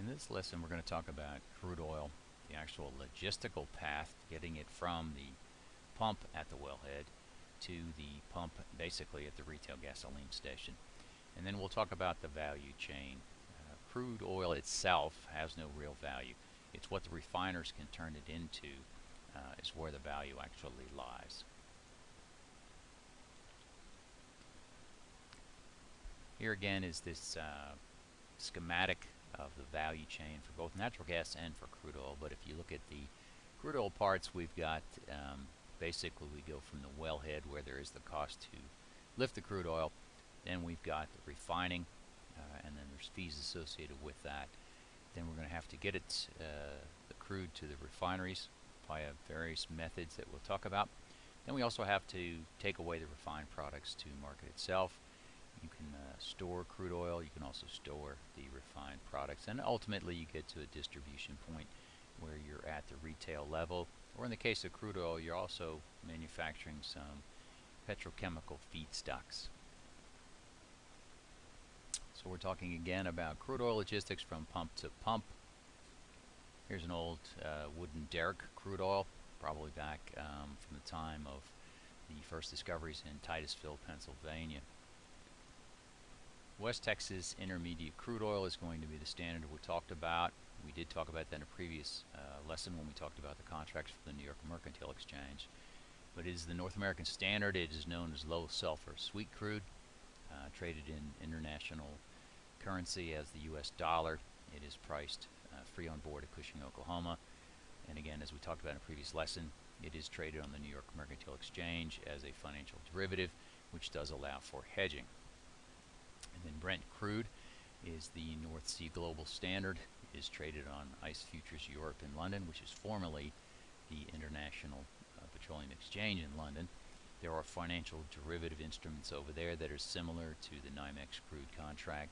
In this lesson we're going to talk about crude oil, the actual logistical path, getting it from the pump at the wellhead to the pump basically at the retail gasoline station. And then we'll talk about the value chain. Uh, crude oil itself has no real value. It's what the refiners can turn it into uh, is where the value actually lies. Here again is this uh, schematic of the value chain for both natural gas and for crude oil. But if you look at the crude oil parts, we've got um, basically we go from the wellhead where there is the cost to lift the crude oil. Then we've got the refining, uh, and then there's fees associated with that. Then we're going to have to get it, uh, the crude to the refineries via various methods that we'll talk about. Then we also have to take away the refined products to market itself. You can uh, store crude oil, you can also store the refined products, and ultimately you get to a distribution point where you're at the retail level, or in the case of crude oil, you're also manufacturing some petrochemical feedstocks. So we're talking again about crude oil logistics from pump to pump. Here's an old uh, wooden derrick crude oil, probably back um, from the time of the first discoveries in Titusville, Pennsylvania. West Texas Intermediate Crude Oil is going to be the standard we talked about. We did talk about that in a previous uh, lesson when we talked about the contracts for the New York Mercantile Exchange. But it is the North American standard. It is known as low sulfur sweet crude, uh, traded in international currency as the U.S. dollar. It is priced uh, free on board at Cushing, Oklahoma. And again, as we talked about in a previous lesson, it is traded on the New York Mercantile Exchange as a financial derivative, which does allow for hedging. And then Brent crude is the North Sea Global Standard. It is traded on ICE Futures Europe in London, which is formerly the International uh, Petroleum Exchange in London. There are financial derivative instruments over there that are similar to the NYMEX crude contract.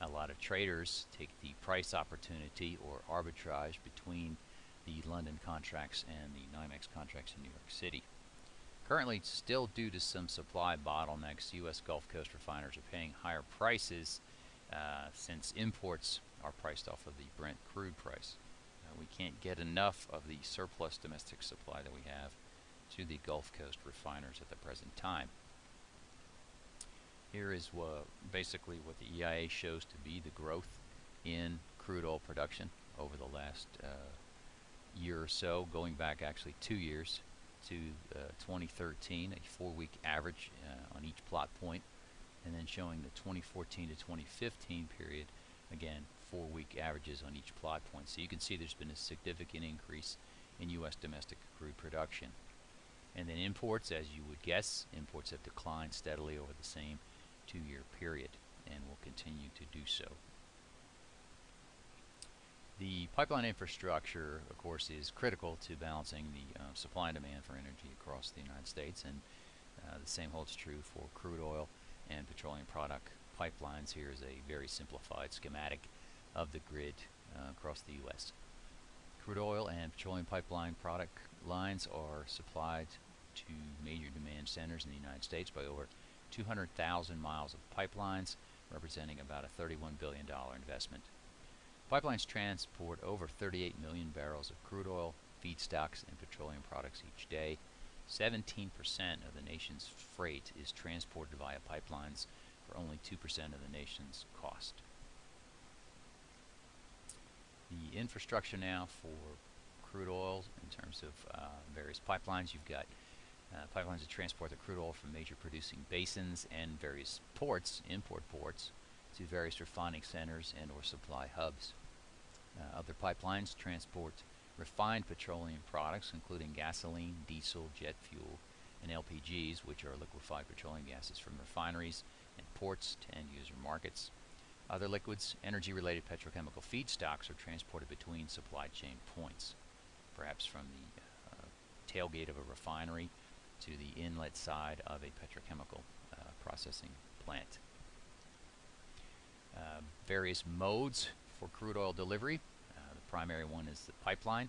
A lot of traders take the price opportunity or arbitrage between the London contracts and the NYMEX contracts in New York City. Currently, still due to some supply bottlenecks, U.S. Gulf Coast refiners are paying higher prices uh, since imports are priced off of the Brent crude price. Uh, we can't get enough of the surplus domestic supply that we have to the Gulf Coast refiners at the present time. Here is basically what the EIA shows to be the growth in crude oil production over the last uh, year or so, going back actually two years to uh, 2013, a four-week average uh, on each plot point, and then showing the 2014 to 2015 period, again, four-week averages on each plot point. So you can see there's been a significant increase in U.S. domestic crude production. And then imports, as you would guess, imports have declined steadily over the same two-year period and will continue to do so. The pipeline infrastructure, of course, is critical to balancing the uh, supply and demand for energy across the United States, and uh, the same holds true for crude oil and petroleum product pipelines. Here is a very simplified schematic of the grid uh, across the U.S. Crude oil and petroleum pipeline product lines are supplied to major demand centers in the United States by over 200,000 miles of pipelines, representing about a $31 billion investment. Pipelines transport over 38 million barrels of crude oil, feedstocks, and petroleum products each day. 17% of the nation's freight is transported via pipelines for only 2% of the nation's cost. The infrastructure now for crude oil in terms of uh, various pipelines, you've got uh, pipelines that transport the crude oil from major producing basins and various ports, import ports, to various refining centers and or supply hubs. Uh, other pipelines transport refined petroleum products including gasoline, diesel, jet fuel, and LPGs which are liquefied petroleum gases from refineries and ports to end user markets. Other liquids, energy related petrochemical feedstocks are transported between supply chain points, perhaps from the uh, tailgate of a refinery to the inlet side of a petrochemical uh, processing plant. Uh, various modes for crude oil delivery. Uh, the primary one is the pipeline.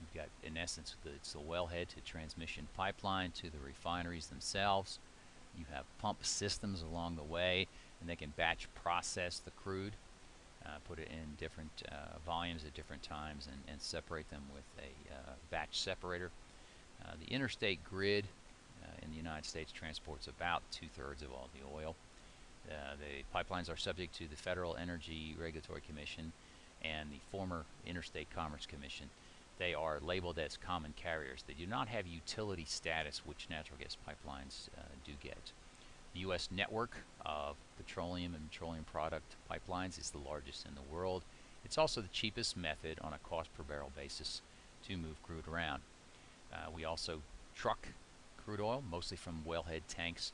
You've got, in essence, the, it's the wellhead to transmission pipeline to the refineries themselves. You have pump systems along the way, and they can batch process the crude. uh, put it in different uh, volumes at different times, and, and, separate them with a uh, batch separator. The interstate grid in the United States transports about two-thirds of all the oil. The pipelines are subject to the Federal Energy Regulatory Commission and the former Interstate Commerce Commission they are labeled as common carriers. They do not have utility status, which natural gas pipelines uh, do get. The U.S. network of petroleum and petroleum product pipelines is the largest in the world. It's also the cheapest method on a cost per barrel basis to move crude around. Uh, we also truck crude oil, mostly from wellhead tanks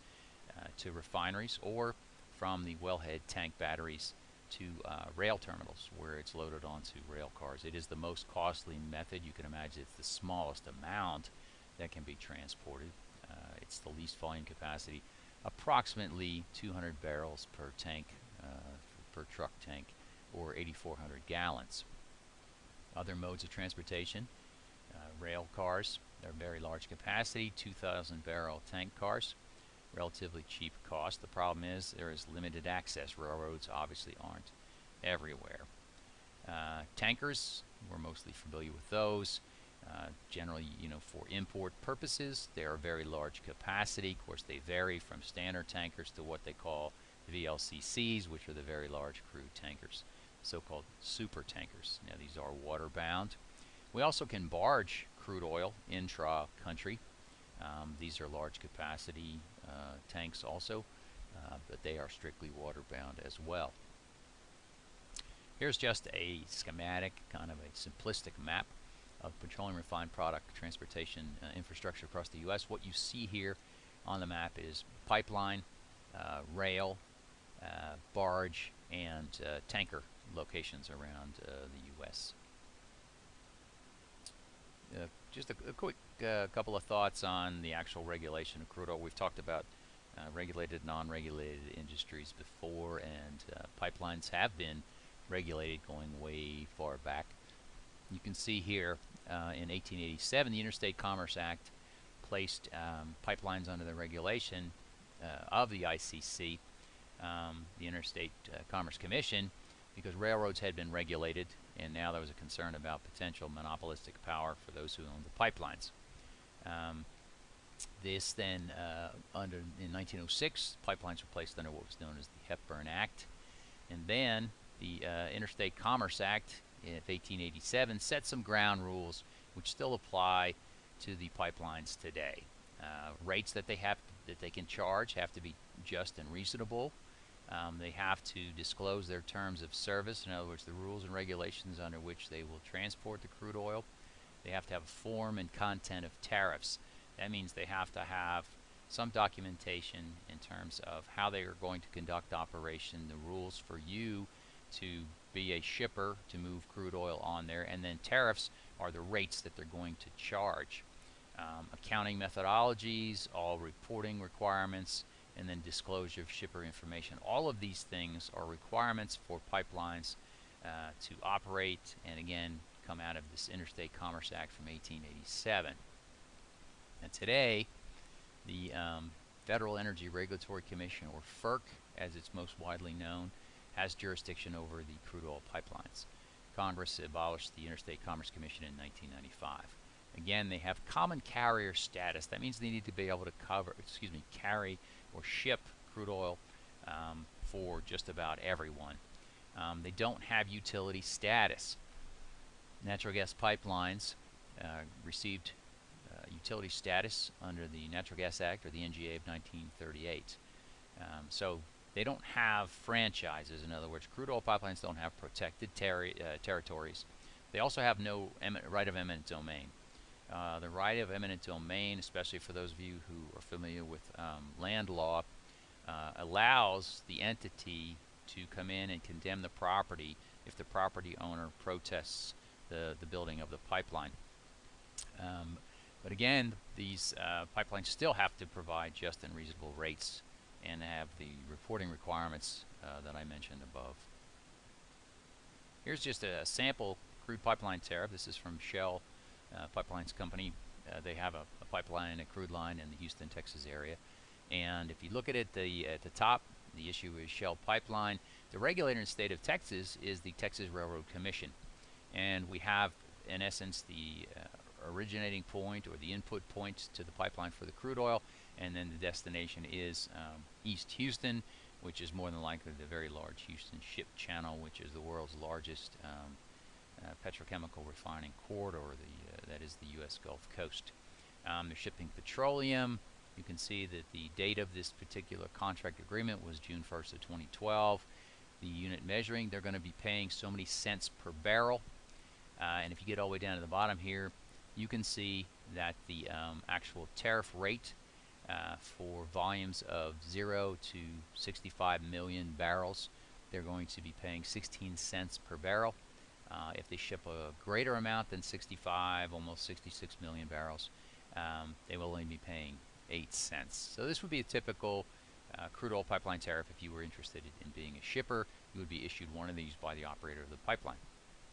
uh, to refineries or from the wellhead tank batteries to uh, rail terminals where it's loaded onto rail cars. It is the most costly method. You can imagine it's the smallest amount that can be transported. Uh, it's the least volume capacity, approximately 200 barrels per tank, uh, per truck tank, or 8,400 gallons. Other modes of transportation, uh, rail cars, they're very large capacity, 2,000 barrel tank cars relatively cheap cost. The problem is there is limited access. Railroads obviously aren't everywhere. Uh, tankers, we're mostly familiar with those. Uh, generally, you know, for import purposes, they are very large capacity. Of course, they vary from standard tankers to what they call VLCCs, which are the very large crude tankers, so-called super tankers. Now, these are water-bound. We also can barge crude oil intra-country. Um, these are large capacity tanks also, uh, but they are strictly water bound as well. Here's just a schematic, kind of a simplistic map of petroleum refined product transportation uh, infrastructure across the U.S. What you see here on the map is pipeline, uh, rail, uh, barge, and uh, tanker locations around the U.S. just a, a quick uh, couple of thoughts on the actual regulation of crude oil. We've talked about uh, regulated, non-regulated industries before, and uh, pipelines have been regulated going way far back. You can see here uh, in 1887, the Interstate Commerce Act placed um, pipelines under the regulation uh, of the ICC, um, the Interstate uh, Commerce Commission, because railroads had been regulated, and now there was a concern about potential monopolistic power for those who owned the pipelines. Um, this then, uh, under in 1906, pipelines were placed under what was known as the Hepburn Act, and then the uh, Interstate Commerce Act of 1887 set some ground rules which still apply to the pipelines today. Uh, rates that they have that they can charge have to be just and reasonable. Um, they have to disclose their terms of service, in other words, the rules and regulations under which they will transport the crude oil. They have to have a form and content of tariffs. That means they have to have some documentation in terms of how they are going to conduct operation, the rules for you to be a shipper to move crude oil on there, and then tariffs are the rates that they're going to charge. Um, accounting methodologies, all reporting requirements, and then disclosure of shipper information. All of these things are requirements for pipelines uh, to operate and again come out of this Interstate Commerce Act from 1887. And today, the um, Federal Energy Regulatory Commission, or FERC as it's most widely known, has jurisdiction over the crude oil pipelines. Congress abolished the Interstate Commerce Commission in 1995. Again, they have common carrier status. That means they need to be able to cover, excuse me, carry or ship crude oil um, for just about everyone. Um, they don't have utility status. Natural gas pipelines uh, received uh, utility status under the Natural Gas Act or the NGA of 1938. Um, so they don't have franchises. In other words, crude oil pipelines don't have protected terri uh, territories. They also have no right of eminent domain. Uh, the right of eminent domain, especially for those of you who are familiar with um, land law, uh, allows the entity to come in and condemn the property if the property owner protests the, the building of the pipeline. Um, but again, these uh, pipelines still have to provide just and reasonable rates and have the reporting requirements uh, that I mentioned above. Here's just a sample crude pipeline tariff. This is from Shell uh, Pipelines Company. Uh, they have a, a, pipeline, a crude line in the Houston, Texas area. And if you look at it, the at the top The issue is Shell Pipeline. The regulator in the state of Texas is the Texas Railroad Commission. And we have, in essence, the uh, originating point or the input point to the pipeline for the crude oil, and then the destination is um, East Houston, which is more than likely the very large Houston Ship Channel, which is the world's largest um, uh, petrochemical refining corridor, the, that is the U.S. Gulf Coast. Um, they're shipping petroleum. You can see that the date of this particular contract agreement was June 1st of 2012. The unit measuring, they're going to be paying so many cents per barrel. Uh, and if you get all the way down to the bottom here, you can see that the um, actual tariff rate uh, for volumes of 0 to 65 million barrels, they're going to be paying 16 cents per barrel. Uh, if they ship a greater amount than 65, almost 66 million barrels, um, they will only be paying 8 cents. So this would be a typical uh, crude oil pipeline tariff if you were interested in being a shipper. You would be issued one of these by the operator of the pipeline.